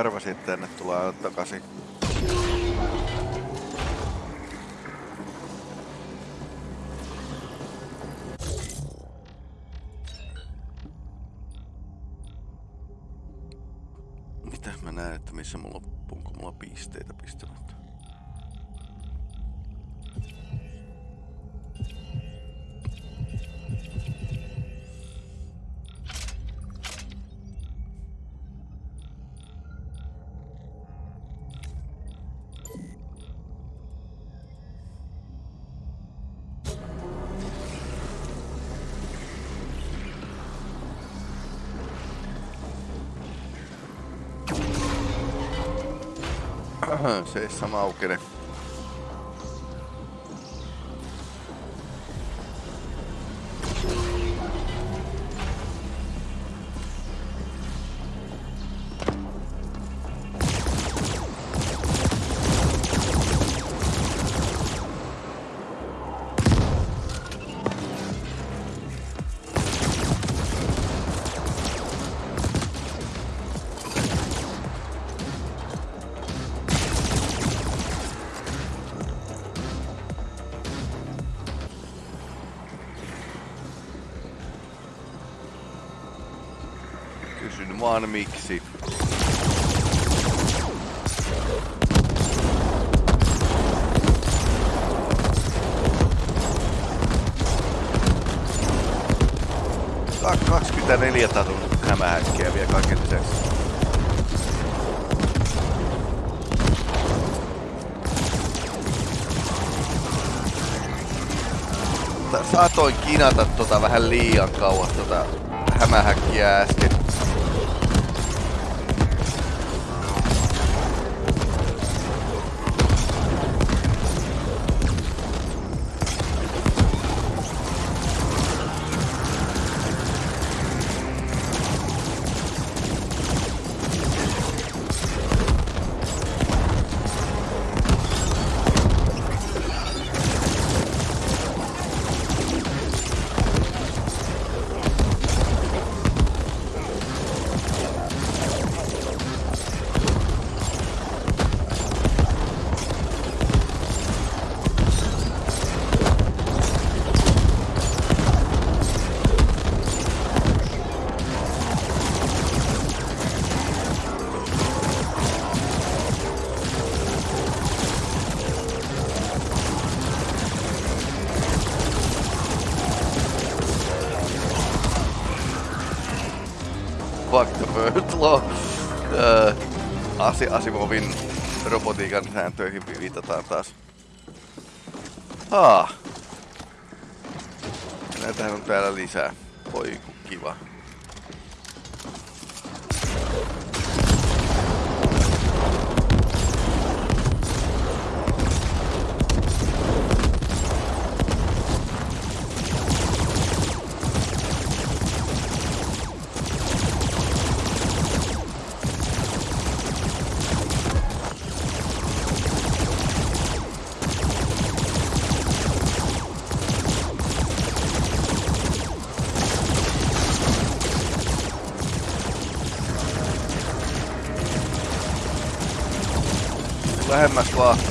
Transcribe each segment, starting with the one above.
Arvasin, että tänne tulee takaisin. Se ei sama aukene. Kysyn vaan miksi. Ka 24 tatun hämähäkkiä vielä kaiken lisäksi. Saatoin kinata tota vähän liian kauas tota hämähäkkiä äsken. Law. Öö, Asi Asimovin robotiikan sääntöihin viitataan taas. Haa. Näitähän on täällä lisää. Voi kiva. Lähemmäs vaan.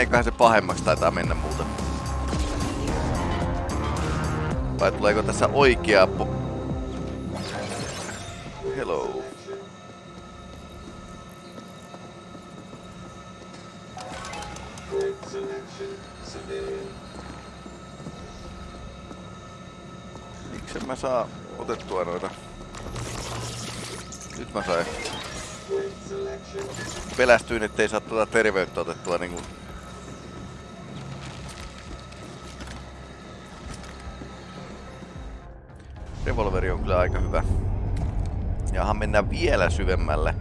Meneeköhän se pahemmaksi taitaa mennä muuta. Vai tuleeko tässä oikea po... Hello. Miksi mä saa otettua noita Nyt mä sain. Pelästyin, ettei saa tuota terveyttä otettua niinku Revolveri on kyllä aika hyvä. Jahan mennään vielä syvemmälle.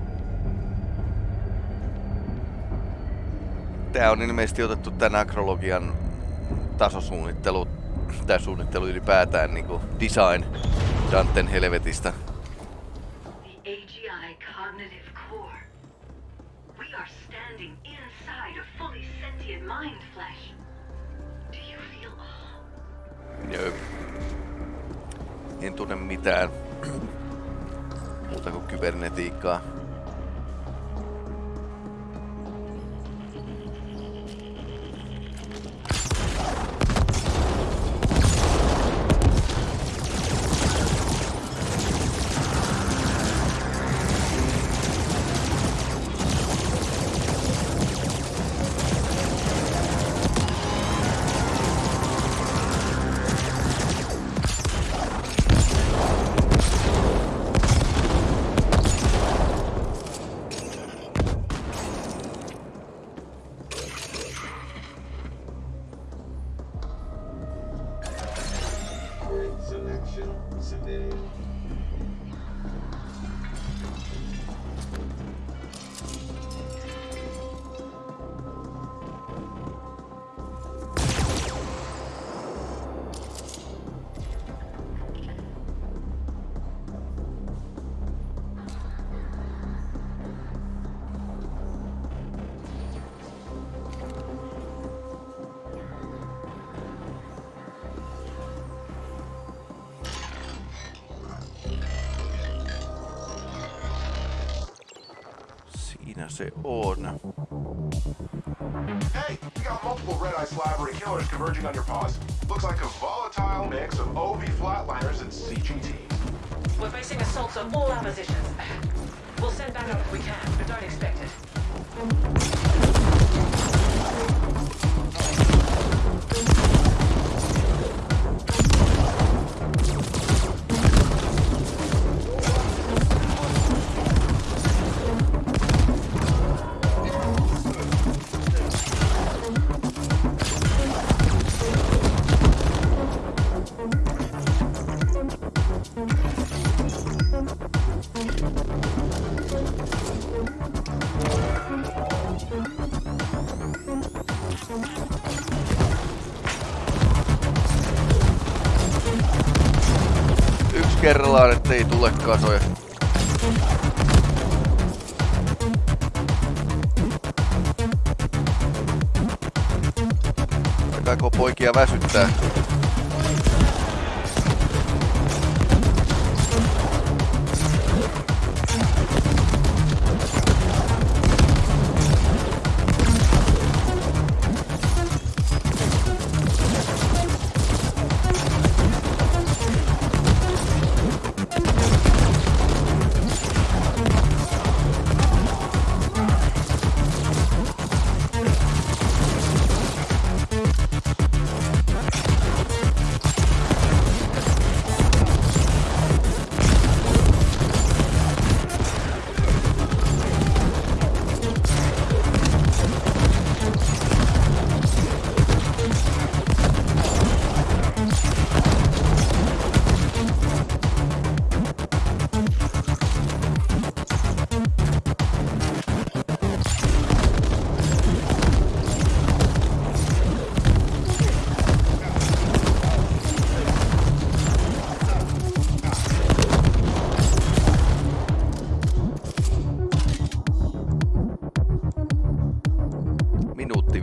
Tää on ilmeisesti otettu tän akrologian tasosuunnittelu, tai suunnittelu ylipäätään niinku design Danten helvetistä. Tunne mitään muuta kuin kybernetiikkaa. Se on. Hey, we got multiple Red Eye Slavery killers converging on your paws. Looks like a volatile mix of OV flatliners and CGTs. We're facing assaults on all our positions. We'll send backup if we can, but don't expect it. Kerrallaan, ettei tule kasoja. Alkaako poikia väsyttää?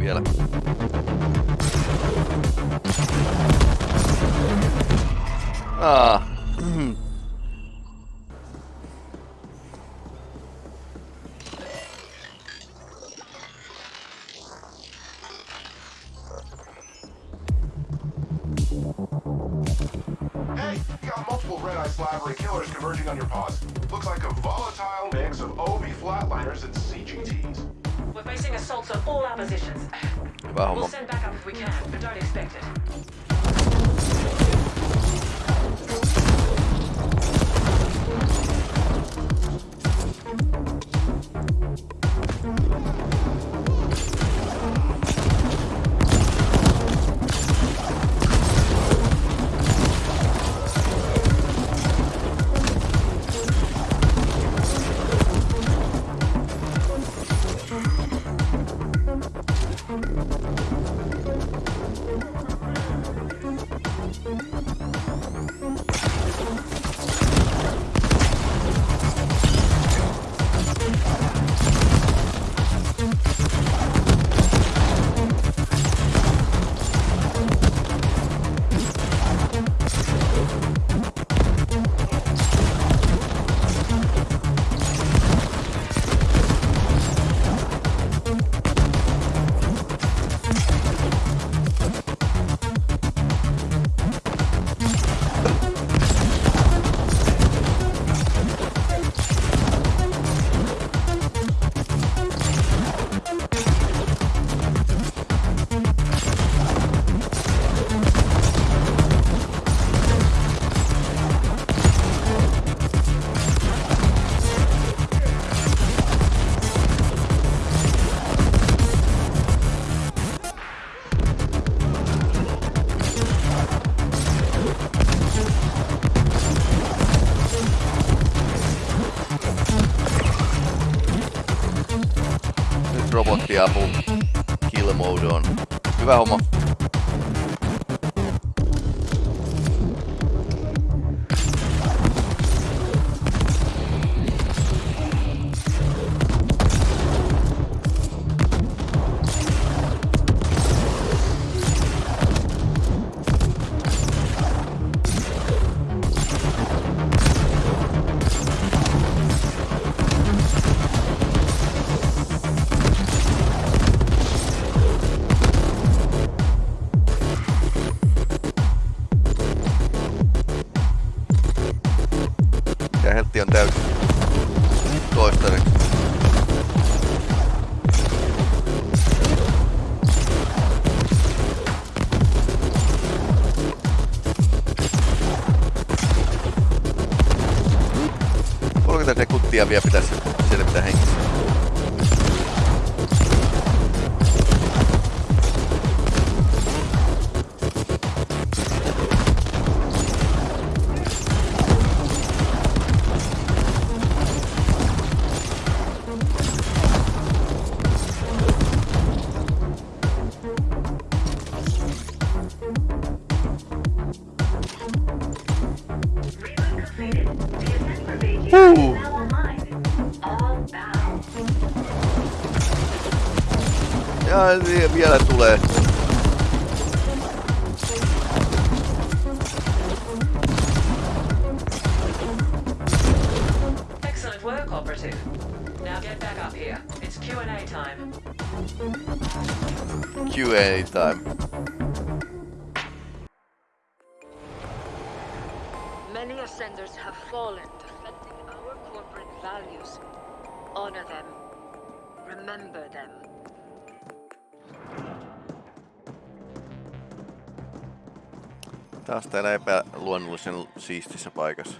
别了。啊。ensiapu Kilmoudon. Hyvä homma. Kolmekymmentä sekuntia Taas täällä epäluonnollisen siistissä paikassa.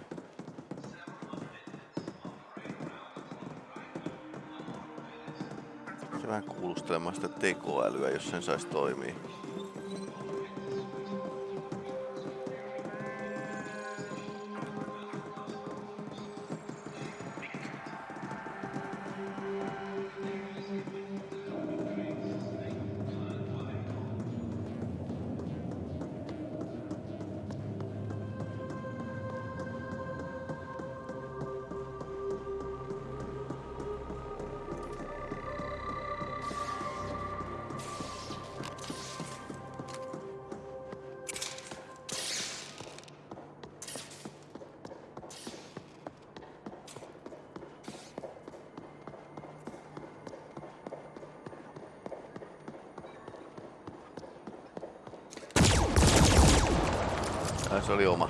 Se vähän kuulustelemaan sitä tekoälyä, jos sen saisi toimia. 手里有吗？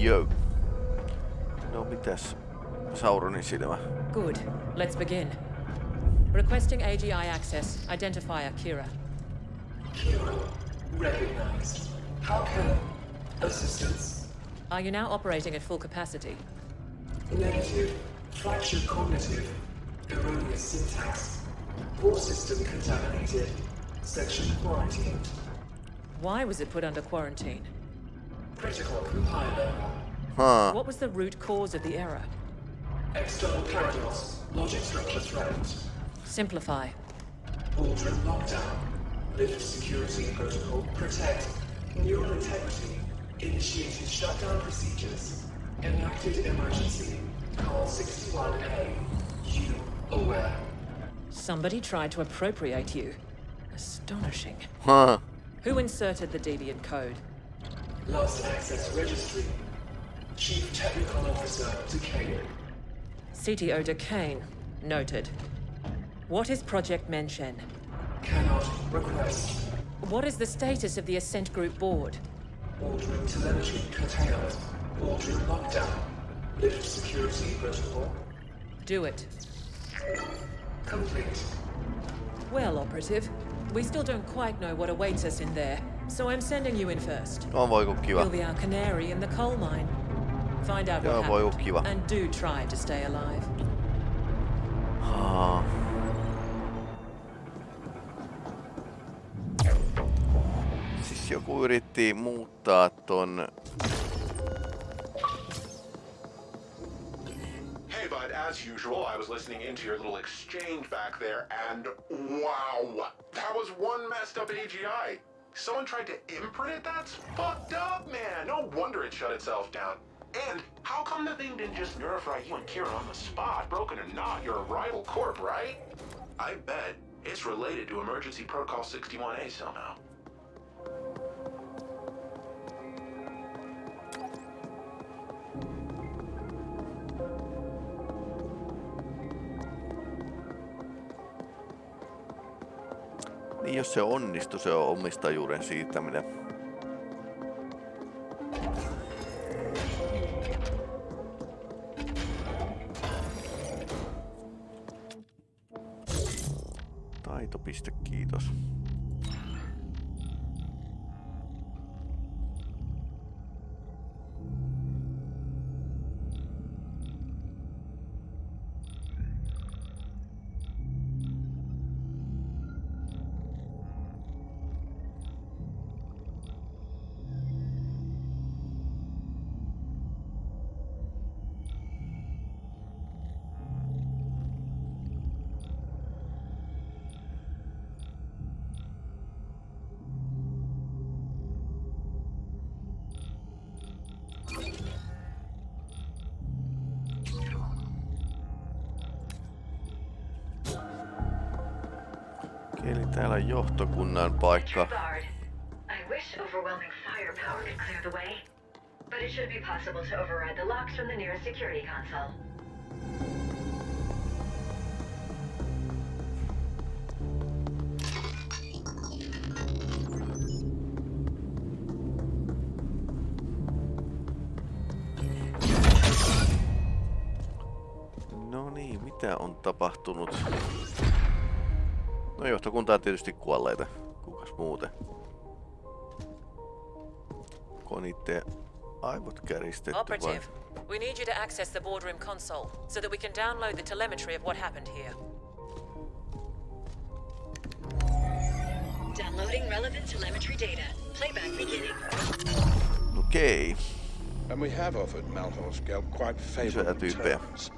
Jö. No mitäs? Sauronin silmä. Good. Let's begin. Requesting AGI access. Identifier Kira. Recognized. How can... Assistance? Are you now operating at full capacity? Negative. Fractured cognitive. Erroneous syntax. Core system contaminated. Section quarantined. Why was it put under quarantine? Critical compiler. Huh. What was the root cause of the error? External paradox. Logic structure threatened. Simplify. Aldrin lockdown. Lift security protocol. Protect. Neural integrity. Initiated shutdown procedures. Enacted emergency. Call 61A. You aware. Somebody tried to appropriate you. Astonishing. Huh. Who inserted the deviant code? Lost access registry. Chief Technical Officer Decane. CTO Decane. Noted. What is Project Menshen? Cannot request. What is the status of the Ascent Group board? Aldrin telemetry curtailed. Aldrin lockdown. Lift security protocol. Do it. Complete. Well, Operative, we still don't quite know what awaits us in there, so I'm sending you in first. No voi kun kiva. You'll be our canary in the coal mine. Find out Joo, what oh, voi happened, oh, oo kiva. and do try to stay alive. Haa. Siis joku yritti muuttaa ton... Hey, bud, as usual, I was listening into your little exchange back there, and wow, that was one messed up AGI. Someone tried to imprint it? That's fucked up, man. No wonder it shut itself down. And how come the thing didn't just nerfry you and Kira on the spot? Broken or not, you're a rival corp, right? I bet it's related to Emergency Protocol 61A somehow. Niin jos se onnistuu, se on omistajuuden siirtäminen. Kiitopiste, kiitos. Okei, eli täällä on johtokunnan paikka. Bard. I wish overwhelming firepower could clear the way, but it should be possible to override the locks from the nearest security console. No niin, mitä on tapahtunut? No johtokunta on tietysti kuolleita. Kukas muuten? Konitteen aivot käristetty vai? We need you to access the boardroom console so that we can download the telemetry of what happened here. Downloading relevant telemetry data. Playback beginning. Okei. And we have offered Malhorst Gelb quite favorable terms.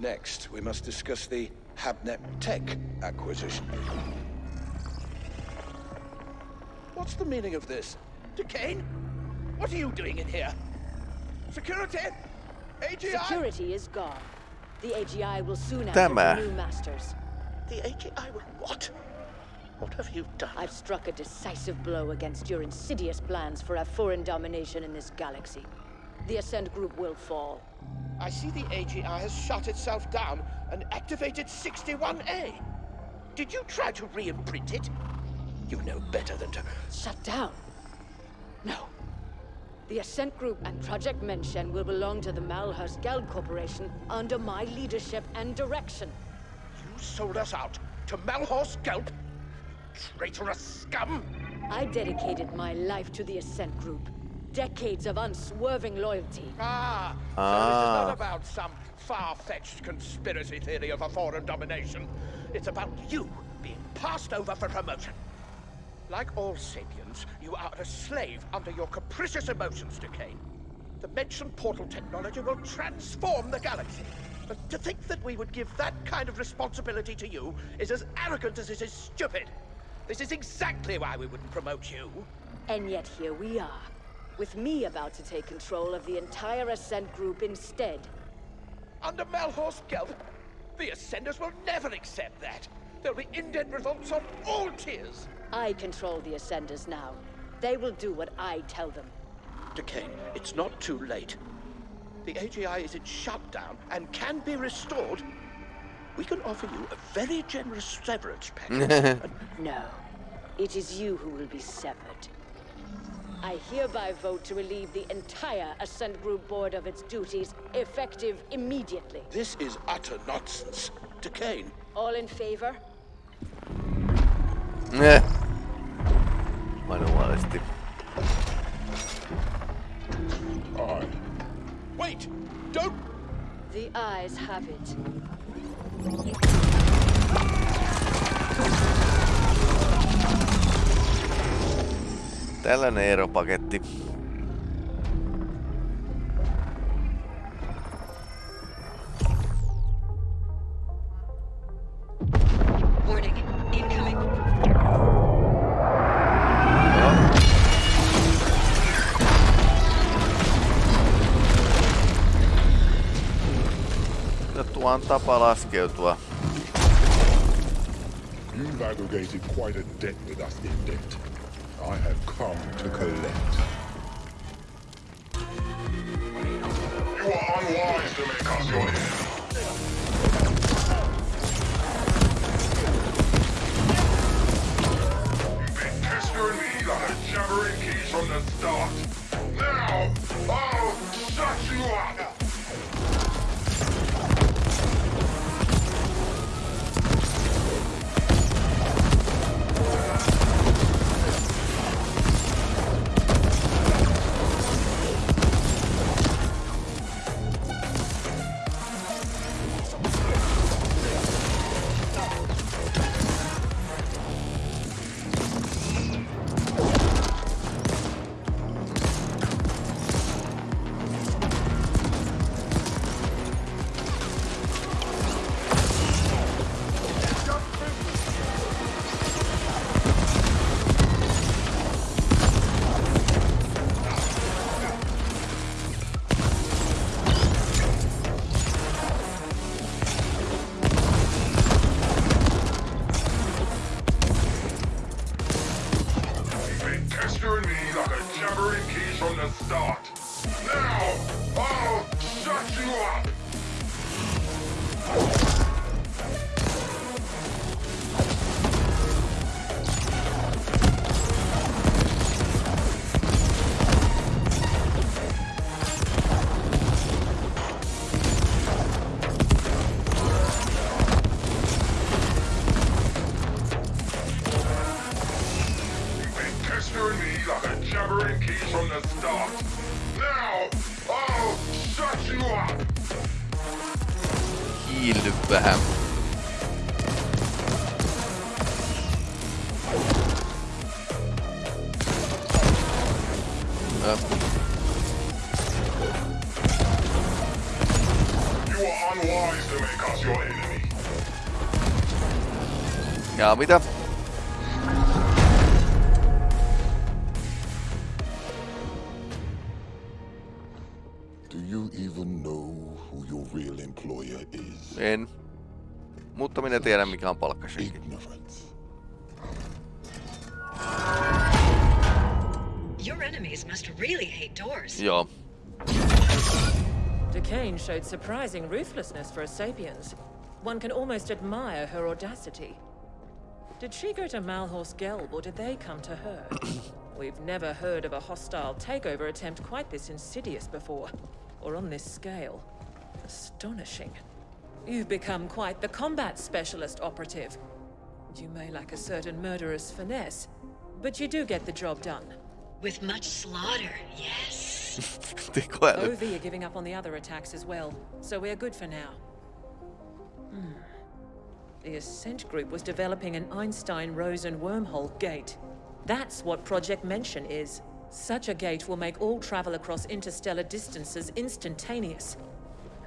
Next, we must discuss the Habnet Tech acquisition. What's the meaning of this? Decane? What are you doing in here? Security? AGI? Security is gone. The AGI will soon have Tämä. new masters. The AGI will what? What have you done? I've struck a decisive blow against your insidious plans for a foreign domination in this galaxy. The Ascent Group will fall. I see the AGI has shut itself down and activated 61A. Did you try to re-imprint it? You know better than to... Shut down? No. The Ascent Group and Project Menshen will belong to the Malhorst Gelb Corporation under my leadership and direction. You sold us out to Malhorst Gelb? Traitorous scum! I dedicated my life to the Ascent Group. Decades of unswerving loyalty. Ah, so Ah. this is not about some far-fetched conspiracy theory of a foreign domination. It's about you being passed over for promotion. Like all sapiens, you are a slave under your capricious emotions, Decane. The mentioned portal technology will transform the galaxy. But to think that we would give that kind of responsibility to you is as arrogant as it is stupid. This is exactly why we wouldn't promote you. And yet here we are, with me about to take control of the entire Ascent Group instead. Under Malhorst Gelb, the Ascenders will never accept that. There'll be indent revolts on all tiers. I control the Ascenders now. They will do what I tell them. Decane, it's not too late. The AGI is in shutdown and can be restored. We can offer you a very generous severance package. No, it is you who will be severed. I hereby vote to relieve the entire Ascent Group Board of its duties, effective immediately. this is utter nonsense. Decane, All in favor? Eh. Manuaalisesti. Aye. wait! Don't The eyes have it. Tällainen eropaketti. On tapa laskeutua. You've aggregated quite a debt with us, Indent. I have come to collect. You are unwise to make us your enemy. You've been pestering me like a jabbering keys from the start. Now, I'll Ja mitä? Do you even know who your real employer is? En. Mutta minä tiedän mikä on palkkashake. Ignorance. Your enemies must really hate doors. Joo. Decane showed surprising ruthlessness for a sapiens. One can almost admire her audacity. Did she go to Malhorst Gelb or did they come to her? We've never heard of a hostile takeover attempt quite this insidious before, or on this scale. Astonishing. You've become quite the combat specialist operative. You may lack a certain murderous finesse, but you do get the job done. With much slaughter, yes. Tekoäly. OV are giving up on the other attacks as well, so we're good for now. Hmm. The Ascent Group was developing an Einstein-Rosen wormhole gate. That's what Project Menshen is. Such a gate will make all travel across interstellar distances instantaneous.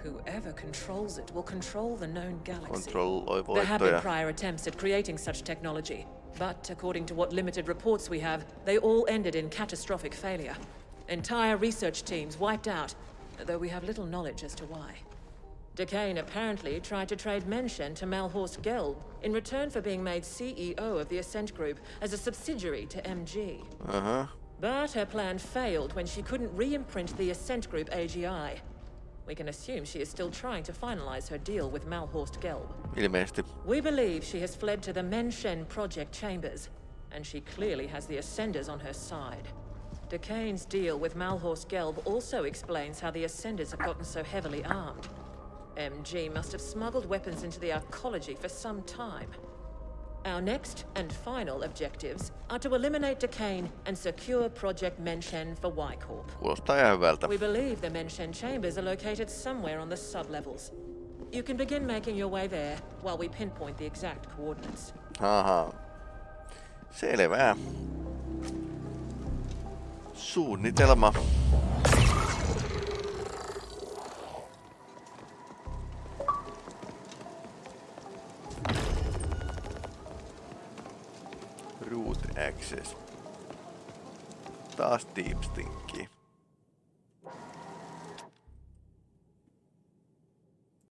Whoever controls it will control the known galaxy. There have been prior attempts at creating such technology, but according to what limited reports we have, they all ended in catastrophic failure. Entire research teams wiped out, though we have little knowledge as to why. Decane apparently tried to trade Menshen to Malhorst Gelb in return for being made CEO of the Ascent Group as a subsidiary to MG. Aha. Uh-huh. But her plan failed when she couldn't re-imprint the Ascent Group AGI. We can assume she is still trying to finalize her deal with Malhorst Gelb. Ilmeisesti. We believe she has fled to the Menshen project chambers, and she clearly has the Ascenders on her side. Decane's deal with Malhorst Gelb also explains how the Ascenders have gotten so heavily armed. MG must have smuggled weapons into the arcology for some time. Our next and final objectives are to eliminate Decane and secure Project Menshen for ihan hyvältä. We believe the Menshen chambers are located somewhere on the sublevels. You can begin making your way there while we pinpoint the exact coordinates. Ahaa. Selvä. Suunnitelma. Access. Taas deep stinki.